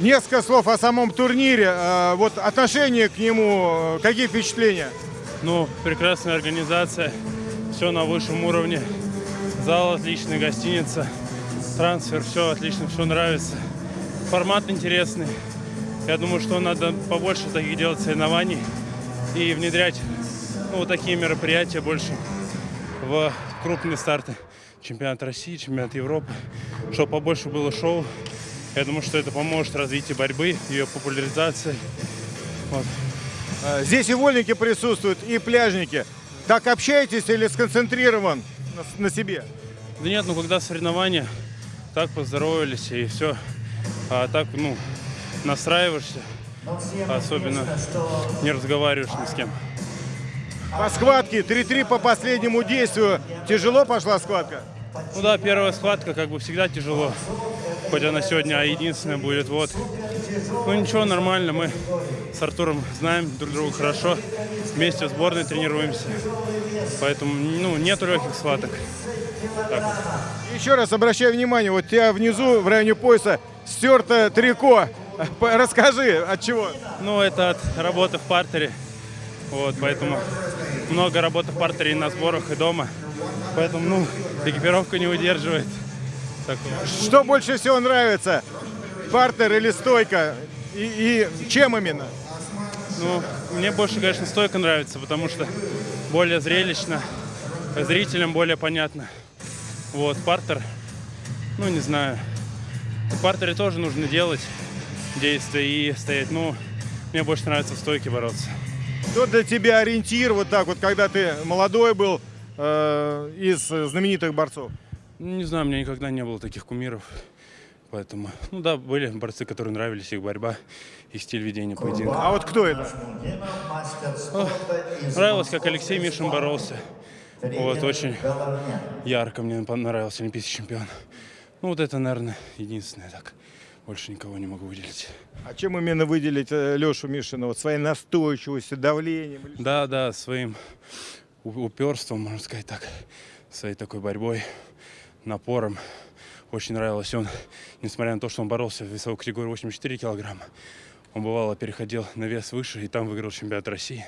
Несколько слов о самом турнире. Э, Вот отношение к нему, э, какие впечатления? Ну, прекрасная организация, все на высшем уровне. Зал отличный, гостиница, трансфер, все отлично, все нравится. Формат интересный. Я думаю, что надо побольше таких делать соревнований и внедрять ну, вот такие мероприятия больше в крупные старты. Чемпионат России, чемпионат Европы, чтобы побольше было шоу. Я думаю, что это поможет развитию борьбы, ее популяризации. Вот. Э, Здесь и вольники присутствуют, и пляжники. Так общаетесь или сконцентрирован на, на себе? Да нет, ну когда соревнования, так поздоровались и все. А так, ну, настраиваешься, особенно не разговариваешь ни с кем. По схватке 3-3 по последнему действию. Тяжело пошла схватка? Ну да, первая схватка, как бы всегда тяжело. Хоть она сегодня единственная будет, вот. Ну ничего, нормально, мы с Артуром знаем друг друга хорошо. Вместе в сборной тренируемся. Поэтому, ну, нету легких схваток. Так вот. Еще раз обращаю внимание, вот у тебя внизу в районе пояса стерто трико. Расскажи, от чего? Ну, это от работы в партере. Вот, поэтому много работы в партере и на сборах, и дома. Поэтому, ну, экипировка не выдерживает. Так вот. Что больше всего нравится? Партер или стойка? И, и чем именно? Ну, мне больше, конечно, стойка нравится, потому что более зрелищно, зрителям более понятно. Вот, партер, ну, не знаю. В партере тоже нужно делать действия и стоять. Ну, мне больше нравится в стойке бороться. Кто для тебя ориентир, вот так вот, когда ты молодой был, э, из знаменитых борцов? Ну, Не знаю, у меня никогда не было таких кумиров. Поэтому, ну да, были борцы, которые нравились, их борьба, их стиль ведения поединка. А вот кто это? Нравилось, как Алексей Мишин боролся. Вот, очень ярко мне понравился олимпийский чемпион. Ну, вот это, наверное, единственное так. Больше никого не могу выделить. А чем именно выделить э, Лешу Мишина? Вот своей настойчивостью, давлением? Да, да, своим у- упорством, можно сказать так, своей такой борьбой, напором. Очень нравилось. Он, несмотря на то, что он боролся в весовой категории 84 килограмма, он бывало переходил на вес выше и там выиграл чемпионат России.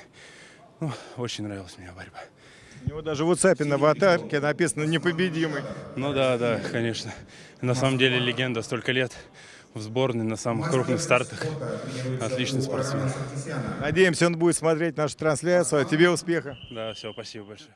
Ну, очень нравилась мне борьба. У него даже в WhatsApp на аватарке написано «непобедимый». Ну да, да, конечно. На самом деле легенда столько лет в сборной на самых крупных стартах. Отличный спортсмен. Надеемся, он будет смотреть нашу трансляцию. Тебе успеха. Да, все, спасибо большое.